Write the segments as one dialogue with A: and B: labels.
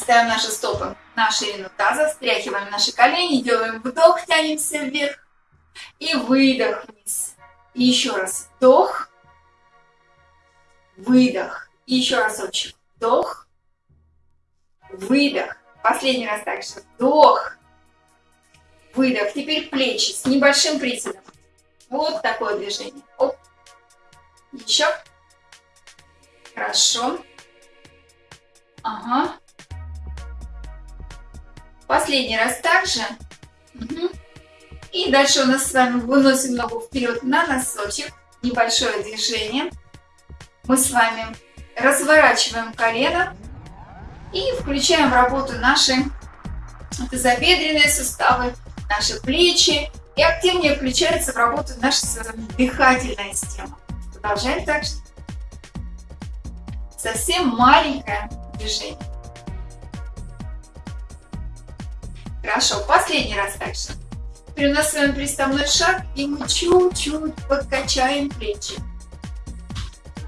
A: Ставим наши стопы на ширину таза, встряхиваем наши колени, делаем вдох, тянемся вверх и выдох вниз. И еще раз вдох, выдох. И еще разочек вдох, выдох. Последний раз также вдох, выдох. Теперь плечи с небольшим приседом. Вот такое движение. Оп. Еще. Хорошо. Ага. Последний раз также. Угу. И дальше у нас с вами выносим ногу вперед на носочек. Небольшое движение. Мы с вами разворачиваем колено и включаем в работу наши тазобедренные суставы, наши плечи. И активнее включается в работу наша дыхательная система. Продолжаем так же. Совсем маленькое движение. Хорошо, последний раз также. Теперь у нас с вами приставной шаг, и мы чуть-чуть подкачаем плечи.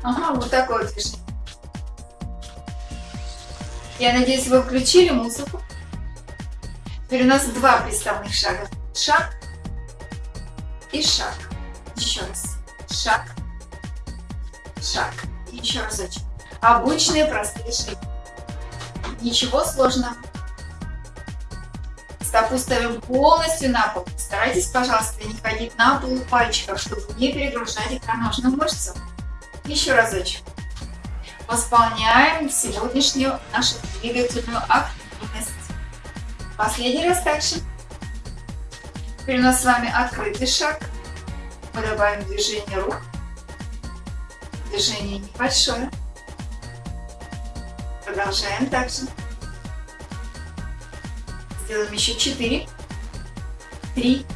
A: Ага, вот такое движение. Я надеюсь, вы включили музыку. Теперь у нас два приставных шага. Шаг и шаг. Еще раз. Шаг, шаг. Еще разочек. Обычные простые шаги. Ничего сложного. Стопу полностью на пол. Старайтесь, пожалуйста, не ходить на пол пальчиков, чтобы не перегружать икроножную мышцу. Еще разочек. Восполняем сегодняшнюю нашу двигательную активность. Последний раз также. Теперь у нас с вами открытый шаг. Мы добавим движение рук. Движение небольшое. Продолжаем также. Сделаем еще 4, 3,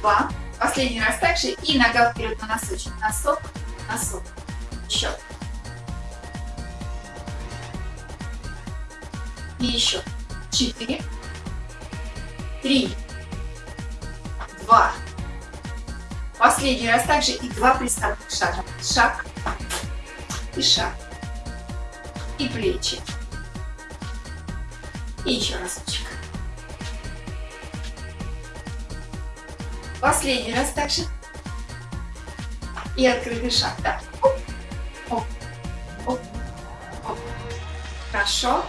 A: 2. Последний раз также. И нога вперед на носочек. Носок, носок. Еще. И еще. 4, 3, 2. Последний раз также и два приставных шага. Шаг и шаг. И плечи. И еще разочек. Последний раз также. И открытый шаг. Да. Оп, оп, оп, оп. Хорошо.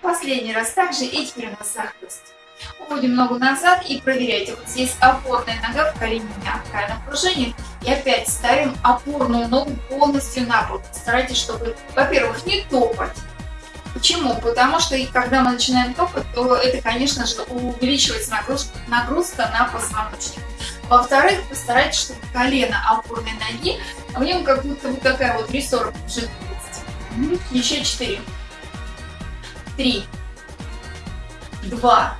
A: Последний раз также. И теперь у нас захлест. Уводим ногу назад и проверяйте. Вот здесь опорная нога в колене мягкое напряжение. И опять ставим опорную ногу полностью на пол. Старайтесь, чтобы, во-первых, не топать. Почему? Потому что когда мы начинаем топать, то это, конечно же, увеличивается нагрузка, нагрузка на позвоночник. Во-вторых, постарайтесь, чтобы колено опорной ноги, а в нем как будто вот такая вот рессора жидкость. Еще четыре. Три. Два.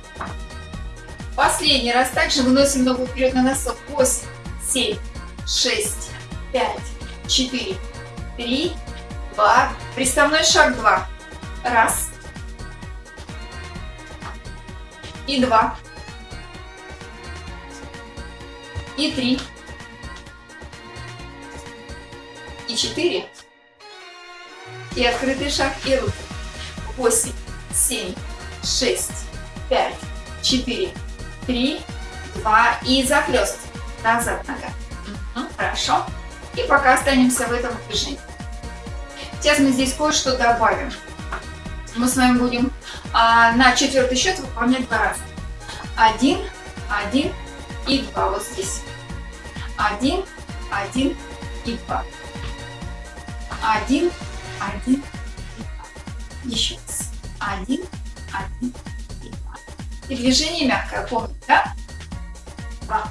A: Последний раз также выносим ногу вперед на носок. Восемь, семь, шесть, пять, четыре, три, два. Приставной шаг два. Раз. И два. И три. И четыре. И открытый шаг и руки. Восемь, семь, шесть, пять, четыре, три, два. И захлест. Назад нога. Угу, хорошо. И пока останемся в этом движении. Сейчас мы здесь кое-что добавим мы с вами будем а, на четвертый счет выполнять два раза. Один, один и два. Вот здесь. Один, один и два. Один, один и два. Еще раз. Один, один и два. И движение мягкое, помните, да? Два.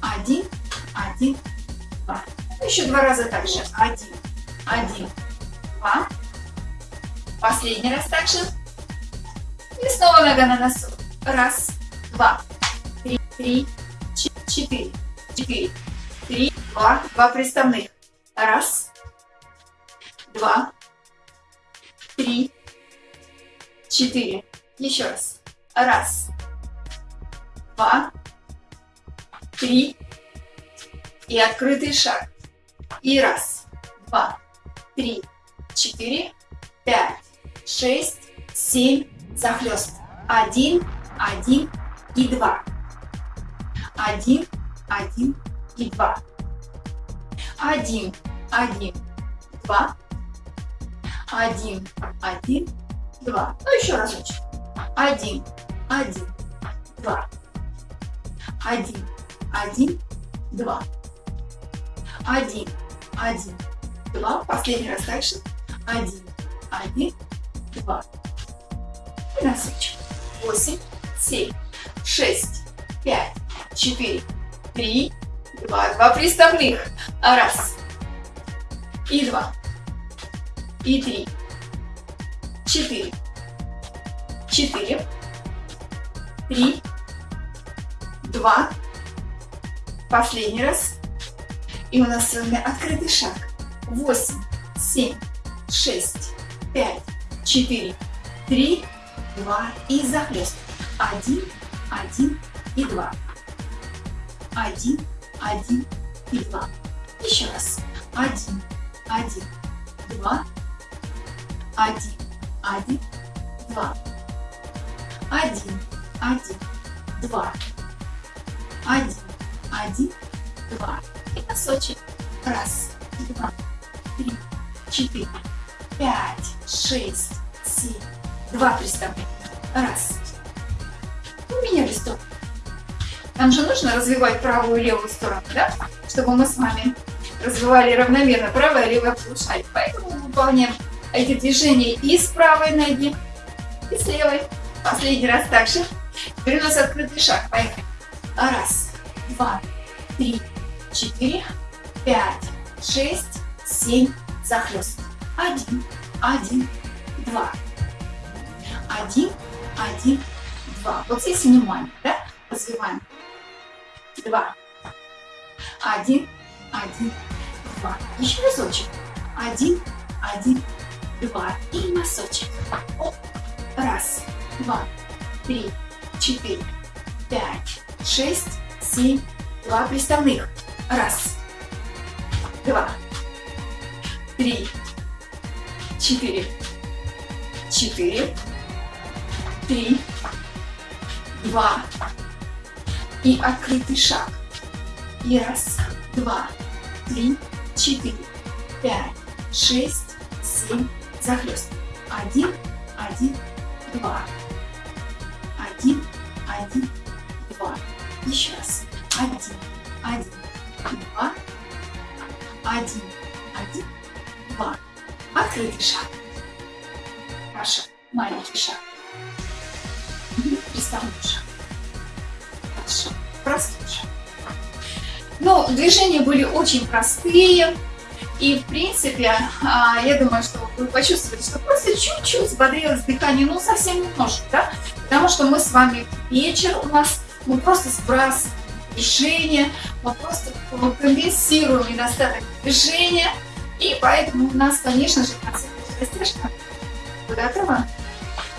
A: Один, один, два. Еще два раза также. Один, один, два. Последний раз также. И снова нога на носу. Раз, два, три, три, четыре, четыре, три, два, два приставных. Раз, два, три, четыре. Еще раз. Раз, два, три. И открытый шаг. И раз, два, три, четыре, пять, шесть, семь, захлест. Один, один и два. Один, один и два. Один, один, два. Один, один, два. Ну, еще разочек. Один, один, два. Один, один, два. Один, один, два. Последний раз дальше. Один, один, два. Носочек. Восемь, семь, шесть, пять, четыре, три, два. Два приставных. Раз. И два. И три. Четыре. Четыре. Три. Два. Последний раз. И у нас с вами открытый шаг. Восемь, семь, шесть, пять, четыре, три, два и захлест. Один, один и два. Один, один и два. Еще раз. Один, один, два. Один, один, два. Один, один, два. Один, один, два. И носочек. Раз, два, три, четыре, пять, шесть, семь. Два приставления. Раз. Поменяли сторону. Нам же нужно развивать правую и левую сторону, да? Чтобы мы с вами развивали равномерно правое и левое полушарие. Поэтому выполняем эти движения и с правой ноги, и с левой. Последний раз также. Теперь у нас открытый шаг. Поехали. Раз, два, три, четыре, пять, шесть, семь, захлест. Один, один, два. Один, один, два. Вот здесь внимание, да? Развиваем. Два. Один, один, два. Еще разочек. Один, один, два. И носочек. Оп. Раз, два, три, четыре, пять, шесть, семь, два приставных. Раз, два, три, четыре, четыре, три, два и открытый шаг. И раз, два, три, четыре, пять, шесть, семь, захлест. Один, один, два. Один, один, два. Еще раз. Один, один, два. Один, один, два. Открытый шаг. Хорошо. Маленький шаг. Приставной шаг. Хорошо. Простой шаг. Ну, движения были очень простые. И, в принципе, а, я думаю, что вы почувствовали, что просто чуть-чуть взбодрилось дыхание, ну, совсем немножко, да? Потому что мы с вами вечер у нас, мы просто сбрасываем движение, мы просто компенсируем недостаток движения, и поэтому у нас, конечно же, растяжка. Вы готовы?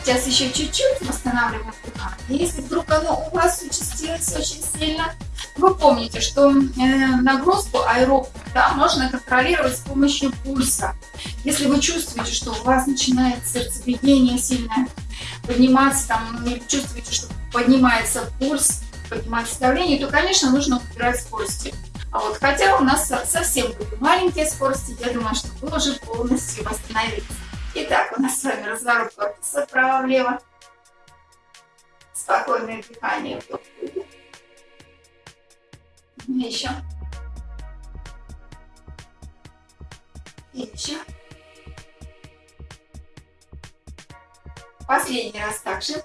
A: Сейчас еще чуть-чуть восстанавливаем дыхание. Если вдруг оно у вас участилось очень сильно, вы помните, что э, нагрузку аэробную да, можно контролировать с помощью пульса. Если вы чувствуете, что у вас начинает сердцебиение сильное подниматься, там, или чувствуете, что поднимается пульс, поднимается давление, то, конечно, нужно убирать скорости. А вот хотя у нас совсем были маленькие скорости, я думаю, что вы уже полностью восстановились. Итак, у нас с вами разворот корпуса вправо-влево. Спокойное дыхание. Еще. И еще. Последний раз также.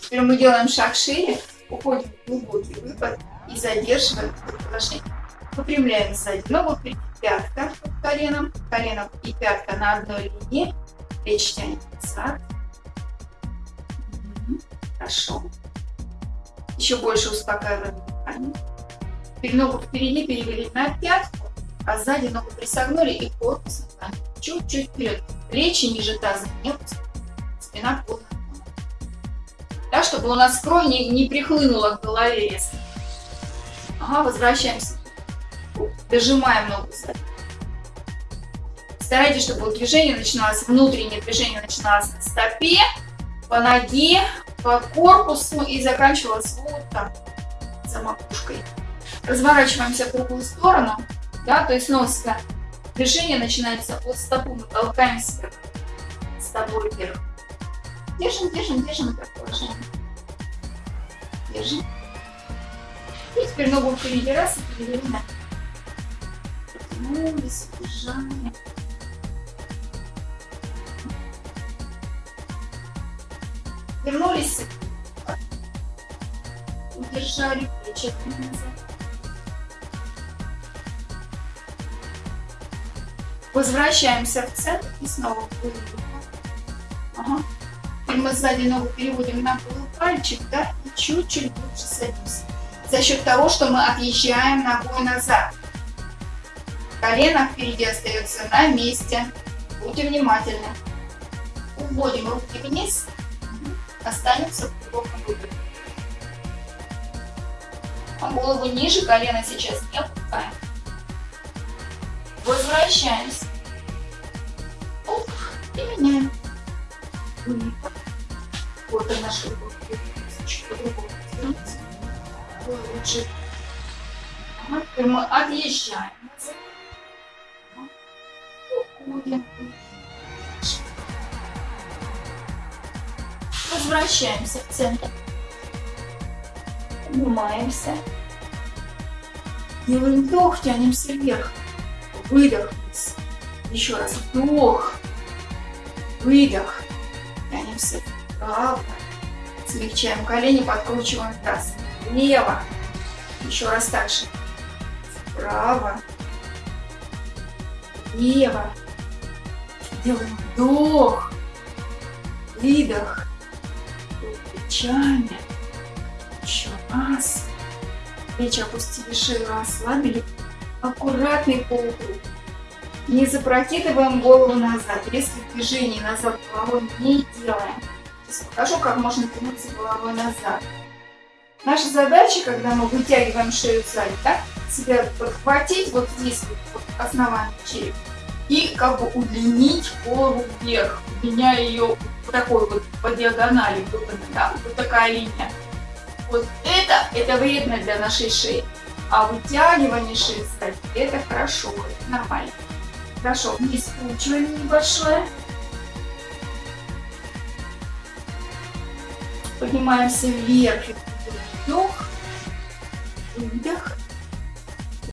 A: Теперь мы делаем шаг шире, уходим в глубокий выпад и задерживаем это положение. Выпрямляем сзади ногу, пятка под коленом, колено и пятка на одной линии, плечи тянем назад. Хорошо. Еще больше успокаиваем дыхание. Теперь ногу впереди перевели на пятку, а сзади ногу присогнули и корпус чуть-чуть вперед. Плечи ниже таза не спина полная. Да, чтобы у нас кровь не, не прихлынула к голове. Ага, возвращаемся. Дожимаем ногу. Старайтесь, чтобы движение начиналось, внутреннее движение начиналось на стопе, по ноге, по корпусу и заканчивалось вот так, за макушкой. Разворачиваемся в другую сторону, да, то есть носка. Движение начинается от стопы, мы толкаемся стопой вверх. Держим, держим, держим это положение. Держим. И теперь ногу впереди раз и перевели на Потянулись, удержали. Вернулись. Удержали плечи назад. Возвращаемся в центр и снова выдох. Ага. Теперь мы сзади ногу переводим на полупальчик, да, и чуть-чуть лучше садимся. За счет того, что мы отъезжаем ногой назад. Колено впереди остается на месте. Будьте внимательны. Уводим руки вниз. Останется в глубоком выдохе. А голову ниже колена сейчас не опускаем. Возвращаемся. Оп, и меняем. Вот и наши руки. Лучше. Мы отъезжаем. Возвращаемся в центр. Поднимаемся. Делаем вдох, тянемся вверх. Выдох. Еще раз вдох. Выдох. Тянемся вправо. Смягчаем колени, подкручиваем таз. Влево. Еще раз так же. Вправо. Влево. Делаем вдох. Выдох. Плечами. Еще раз. Плечи опустили, шею расслабили аккуратный полукруг. Не запрокидываем голову назад. Резких движений назад головой не делаем. Сейчас покажу, как можно тянуться головой назад. Наша задача, когда мы вытягиваем шею сзади, да, себя подхватить вот здесь, вот, вот основание черепа, и как бы удлинить полу вверх, удлиняя ее вот такой вот по диагонали, вот, да, вот такая линия. Вот это, это вредно для нашей шеи. А вытягивание шеи, кстати, это хорошо, это нормально. Хорошо, не скручивание небольшое. Поднимаемся вверх. Вдох, выдох.